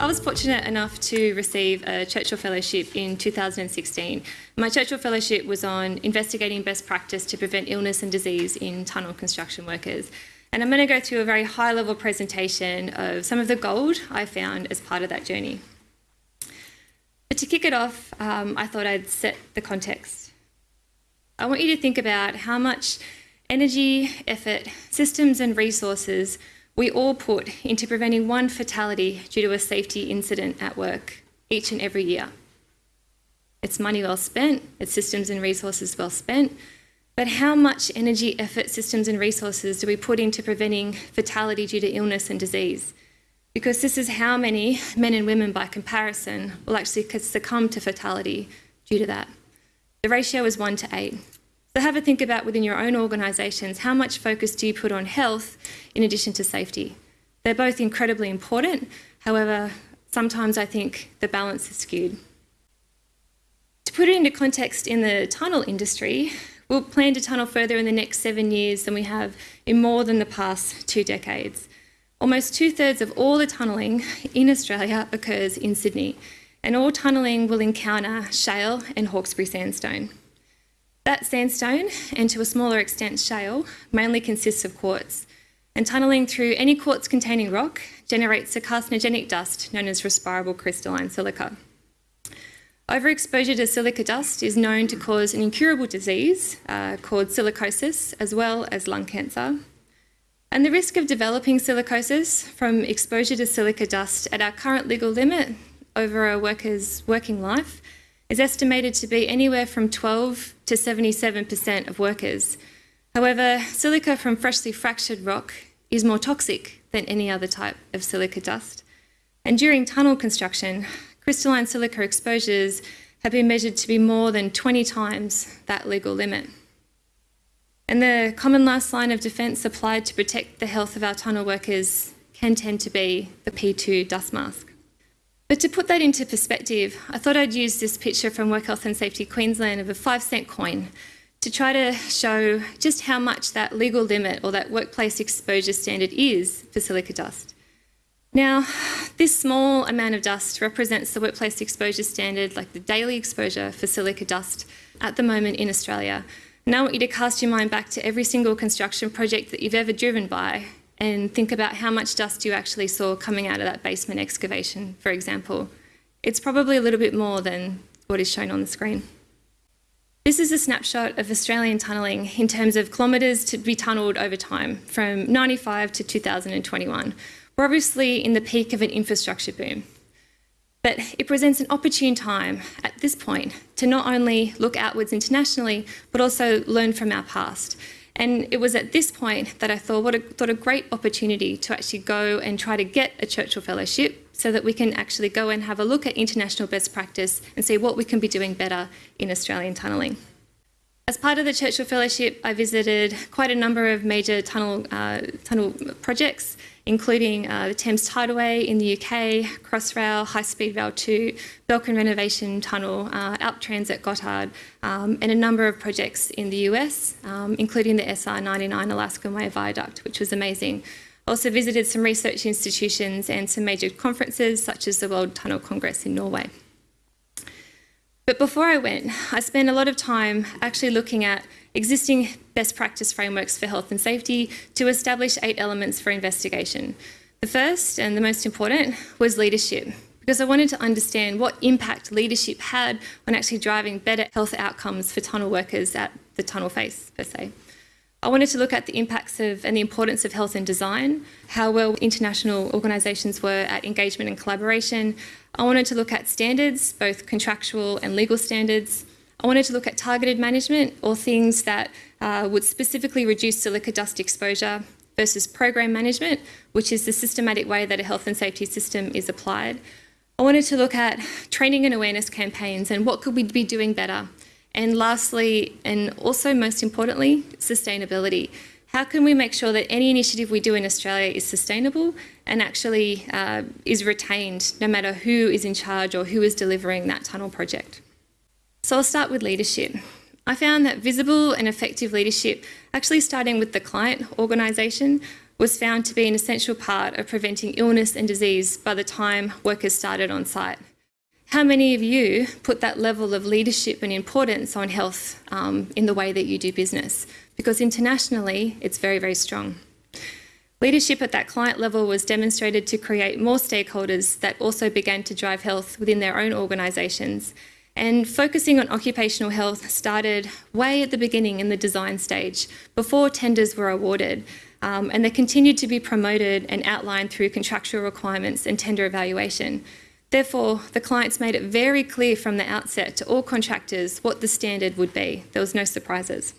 I was fortunate enough to receive a Churchill Fellowship in 2016. My Churchill Fellowship was on investigating best practice to prevent illness and disease in tunnel construction workers. And I'm going to go through a very high level presentation of some of the gold I found as part of that journey. But to kick it off, um, I thought I'd set the context. I want you to think about how much energy, effort, systems, and resources we all put into preventing one fatality due to a safety incident at work each and every year. It's money well spent, it's systems and resources well spent, but how much energy, effort, systems and resources do we put into preventing fatality due to illness and disease? Because this is how many men and women by comparison will actually succumb to fatality due to that. The ratio is one to eight. So have a think about within your own organisations, how much focus do you put on health in addition to safety? They're both incredibly important. However, sometimes I think the balance is skewed. To put it into context in the tunnel industry, we'll plan to tunnel further in the next seven years than we have in more than the past two decades. Almost two thirds of all the tunnelling in Australia occurs in Sydney, and all tunnelling will encounter shale and Hawkesbury sandstone. That sandstone, and to a smaller extent shale, mainly consists of quartz, and tunnelling through any quartz containing rock generates a carcinogenic dust known as respirable crystalline silica. Overexposure to silica dust is known to cause an incurable disease uh, called silicosis, as well as lung cancer. And the risk of developing silicosis from exposure to silica dust at our current legal limit over a worker's working life is estimated to be anywhere from 12 to 77% of workers. However, silica from freshly fractured rock is more toxic than any other type of silica dust. And during tunnel construction, crystalline silica exposures have been measured to be more than 20 times that legal limit. And the common last line of defence applied to protect the health of our tunnel workers can tend to be the P2 dust mask. But to put that into perspective, I thought I'd use this picture from Work Health and Safety Queensland of a five cent coin to try to show just how much that legal limit or that workplace exposure standard is for silica dust. Now, this small amount of dust represents the workplace exposure standard, like the daily exposure for silica dust at the moment in Australia. Now I want you to cast your mind back to every single construction project that you've ever driven by and think about how much dust you actually saw coming out of that basement excavation, for example. It's probably a little bit more than what is shown on the screen. This is a snapshot of Australian tunnelling in terms of kilometres to be tunnelled over time from 95 to 2021. We're obviously in the peak of an infrastructure boom. But it presents an opportune time at this point to not only look outwards internationally, but also learn from our past and it was at this point that I thought, what a, thought a great opportunity to actually go and try to get a Churchill Fellowship so that we can actually go and have a look at international best practice and see what we can be doing better in Australian tunnelling. As part of the Churchill Fellowship, I visited quite a number of major tunnel, uh, tunnel projects including uh, the Thames Tideway in the UK, Crossrail, High Speed Rail 2, Belchen Renovation Tunnel, uh, Alp Transit Gotthard, um, and a number of projects in the US, um, including the SR99 Alaskan Way Viaduct, which was amazing. Also visited some research institutions and some major conferences such as the World Tunnel Congress in Norway. But before I went, I spent a lot of time actually looking at existing best practice frameworks for health and safety to establish eight elements for investigation. The first and the most important was leadership, because I wanted to understand what impact leadership had on actually driving better health outcomes for tunnel workers at the tunnel face, per se. I wanted to look at the impacts of and the importance of health and design, how well international organisations were at engagement and collaboration. I wanted to look at standards, both contractual and legal standards, I wanted to look at targeted management or things that uh, would specifically reduce silica dust exposure versus program management, which is the systematic way that a health and safety system is applied. I wanted to look at training and awareness campaigns and what could we be doing better. And lastly, and also most importantly, sustainability. How can we make sure that any initiative we do in Australia is sustainable and actually uh, is retained no matter who is in charge or who is delivering that tunnel project? So I'll start with leadership. I found that visible and effective leadership, actually starting with the client organisation, was found to be an essential part of preventing illness and disease by the time workers started on site. How many of you put that level of leadership and importance on health um, in the way that you do business? Because internationally, it's very, very strong. Leadership at that client level was demonstrated to create more stakeholders that also began to drive health within their own organisations. And focusing on occupational health started way at the beginning in the design stage, before tenders were awarded. Um, and they continued to be promoted and outlined through contractual requirements and tender evaluation. Therefore, the clients made it very clear from the outset to all contractors what the standard would be. There was no surprises.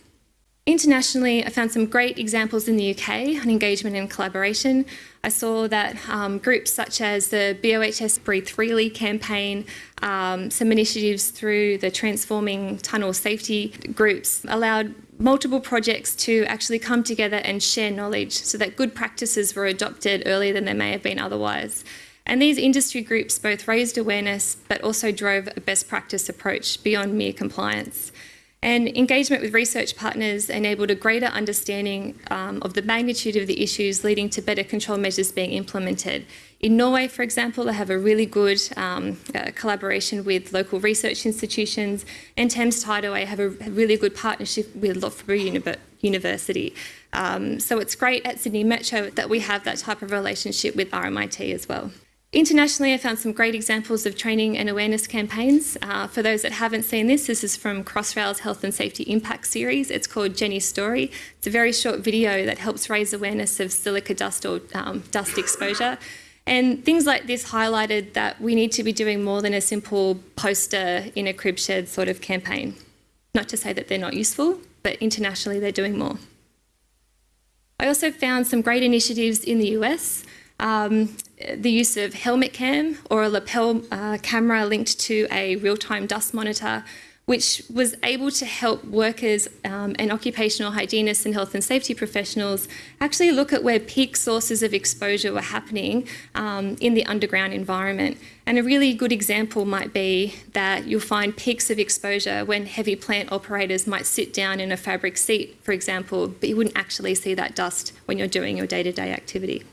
Internationally, I found some great examples in the UK on engagement and collaboration. I saw that um, groups such as the BOHS Breathe Freely campaign, um, some initiatives through the Transforming Tunnel Safety groups allowed multiple projects to actually come together and share knowledge so that good practices were adopted earlier than they may have been otherwise. And these industry groups both raised awareness but also drove a best practice approach beyond mere compliance. And engagement with research partners enabled a greater understanding um, of the magnitude of the issues leading to better control measures being implemented. In Norway, for example, they have a really good um, uh, collaboration with local research institutions, and Thames Tideway have a really good partnership with Loughborough University. Um, so it's great at Sydney Metro that we have that type of relationship with RMIT as well. Internationally, I found some great examples of training and awareness campaigns. Uh, for those that haven't seen this, this is from Crossrail's Health and Safety Impact series. It's called Jenny's Story. It's a very short video that helps raise awareness of silica dust or um, dust exposure. And things like this highlighted that we need to be doing more than a simple poster in a crib shed sort of campaign. Not to say that they're not useful, but internationally they're doing more. I also found some great initiatives in the US. Um, the use of helmet cam or a lapel uh, camera linked to a real-time dust monitor, which was able to help workers um, and occupational hygienists and health and safety professionals actually look at where peak sources of exposure were happening um, in the underground environment. And a really good example might be that you'll find peaks of exposure when heavy plant operators might sit down in a fabric seat, for example, but you wouldn't actually see that dust when you're doing your day-to-day -day activity.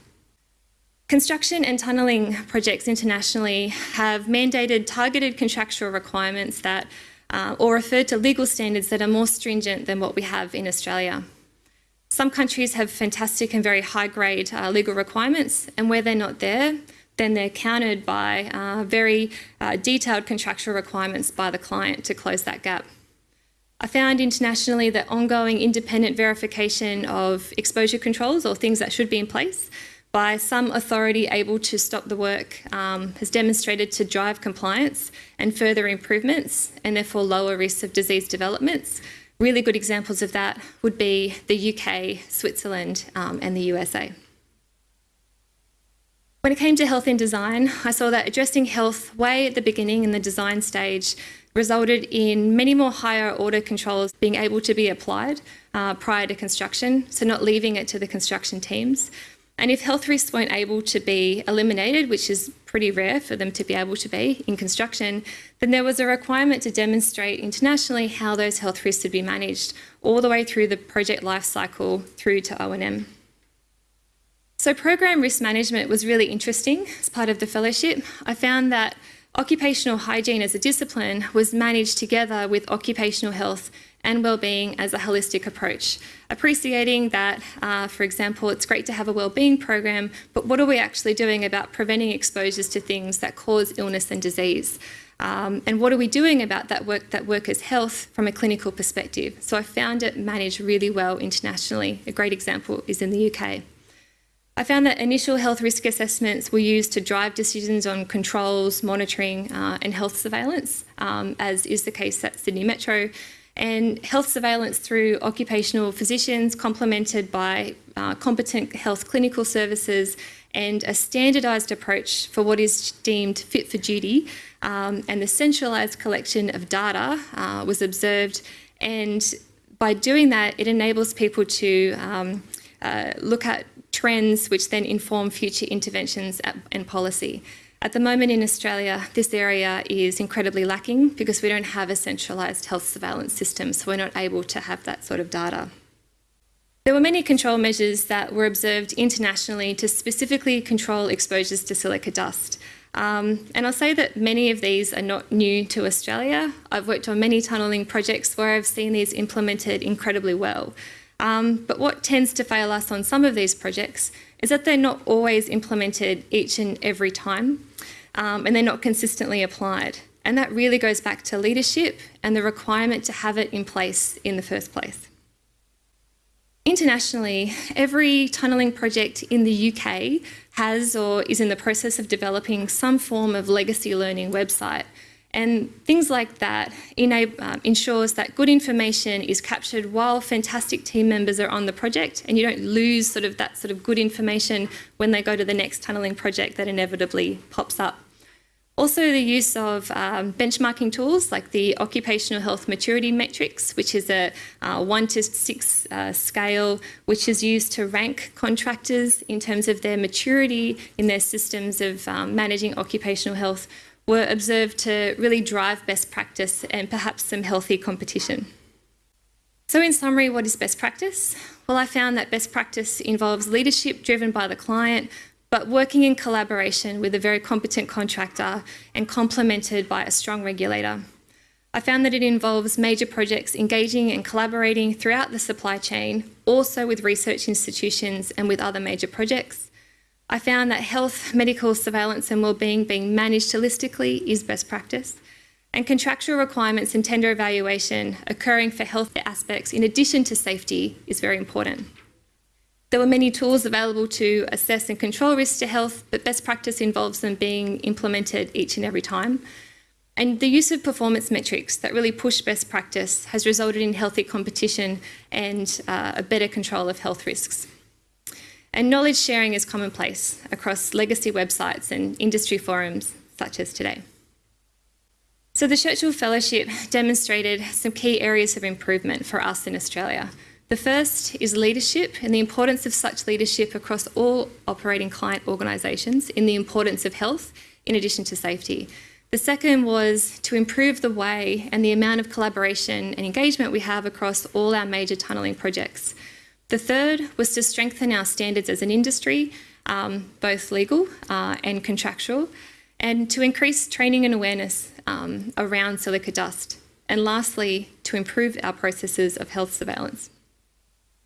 Construction and tunnelling projects internationally have mandated targeted contractual requirements that, uh, or referred to legal standards that are more stringent than what we have in Australia. Some countries have fantastic and very high grade uh, legal requirements, and where they're not there, then they're countered by uh, very uh, detailed contractual requirements by the client to close that gap. I found internationally that ongoing independent verification of exposure controls or things that should be in place by some authority able to stop the work um, has demonstrated to drive compliance and further improvements and therefore lower risks of disease developments. Really good examples of that would be the UK, Switzerland um, and the USA. When it came to health in design, I saw that addressing health way at the beginning in the design stage resulted in many more higher order controls being able to be applied uh, prior to construction, so not leaving it to the construction teams. And if health risks weren't able to be eliminated, which is pretty rare for them to be able to be in construction, then there was a requirement to demonstrate internationally how those health risks would be managed all the way through the project life cycle through to O&M. So program risk management was really interesting as part of the fellowship. I found that occupational hygiene as a discipline was managed together with occupational health and well-being as a holistic approach. Appreciating that, uh, for example, it's great to have a well-being program, but what are we actually doing about preventing exposures to things that cause illness and disease? Um, and what are we doing about that work, that workers' health from a clinical perspective? So I found it managed really well internationally. A great example is in the UK. I found that initial health risk assessments were used to drive decisions on controls, monitoring uh, and health surveillance, um, as is the case at Sydney Metro, and health surveillance through occupational physicians complemented by uh, competent health clinical services and a standardised approach for what is deemed fit for duty um, and the centralised collection of data uh, was observed and by doing that it enables people to um, uh, look at trends which then inform future interventions and policy. At the moment in Australia, this area is incredibly lacking because we don't have a centralised health surveillance system, so we're not able to have that sort of data. There were many control measures that were observed internationally to specifically control exposures to silica dust. Um, and I'll say that many of these are not new to Australia. I've worked on many tunnelling projects where I've seen these implemented incredibly well. Um, but what tends to fail us on some of these projects is that they're not always implemented each and every time, um, and they're not consistently applied. And that really goes back to leadership and the requirement to have it in place in the first place. Internationally, every tunnelling project in the UK has or is in the process of developing some form of legacy learning website. And things like that enable, um, ensures that good information is captured while fantastic team members are on the project and you don't lose sort of that sort of good information when they go to the next tunnelling project that inevitably pops up. Also the use of um, benchmarking tools like the Occupational Health Maturity Matrix, which is a uh, one to six uh, scale, which is used to rank contractors in terms of their maturity in their systems of um, managing occupational health, were observed to really drive best practice and perhaps some healthy competition. So in summary, what is best practice? Well, I found that best practice involves leadership driven by the client, but working in collaboration with a very competent contractor and complemented by a strong regulator. I found that it involves major projects engaging and collaborating throughout the supply chain, also with research institutions and with other major projects. I found that health, medical surveillance and wellbeing being managed holistically is best practice and contractual requirements and tender evaluation occurring for health aspects in addition to safety is very important. There were many tools available to assess and control risks to health, but best practice involves them being implemented each and every time. And the use of performance metrics that really push best practice has resulted in healthy competition and uh, a better control of health risks. And knowledge sharing is commonplace across legacy websites and industry forums such as today. So the Churchill Fellowship demonstrated some key areas of improvement for us in Australia. The first is leadership and the importance of such leadership across all operating client organisations in the importance of health in addition to safety. The second was to improve the way and the amount of collaboration and engagement we have across all our major tunnelling projects. The third was to strengthen our standards as an industry, um, both legal uh, and contractual, and to increase training and awareness um, around silica dust. And lastly, to improve our processes of health surveillance.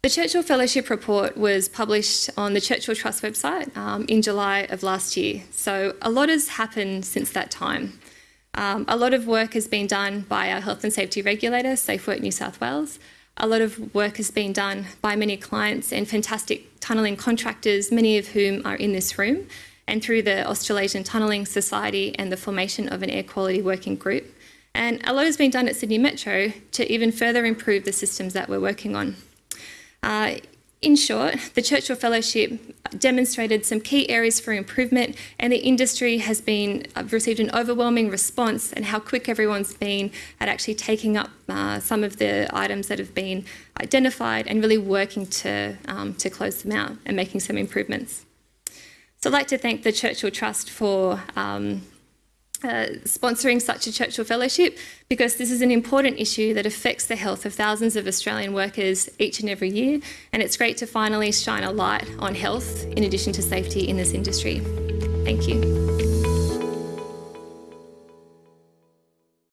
The Churchill Fellowship Report was published on the Churchill Trust website um, in July of last year. So a lot has happened since that time. Um, a lot of work has been done by our health and safety regulator, SafeWork New South Wales. A lot of work has been done by many clients and fantastic tunnelling contractors, many of whom are in this room, and through the Australasian Tunnelling Society and the formation of an air quality working group. And a lot has been done at Sydney Metro to even further improve the systems that we're working on. Uh, in short, the Churchill Fellowship demonstrated some key areas for improvement and the industry has been uh, received an overwhelming response and how quick everyone's been at actually taking up uh, some of the items that have been identified and really working to, um, to close them out and making some improvements. So I'd like to thank the Churchill Trust for um, uh, sponsoring such a Churchill Fellowship because this is an important issue that affects the health of thousands of Australian workers each and every year and it's great to finally shine a light on health in addition to safety in this industry. Thank you.